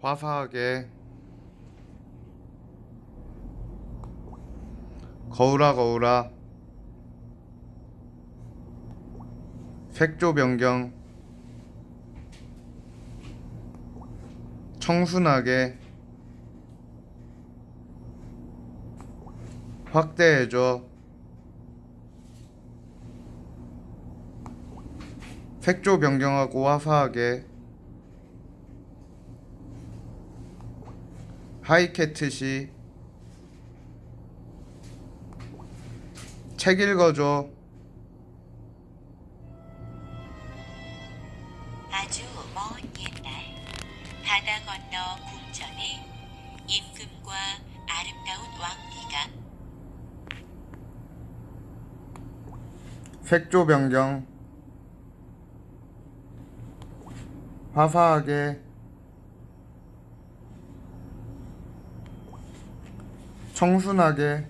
화사하게 거울아 거울아. 색조 변경. 청순하게 확대해줘. 색조 변경하고 화사하게 하이캐트시. 책 읽어줘. 아주 먼 옛날 바다 건너 궁전에 임금과 아름다운 왕비가 색조 변경. 화사하게 청순하게